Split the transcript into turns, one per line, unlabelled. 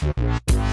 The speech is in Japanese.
We'll be right back.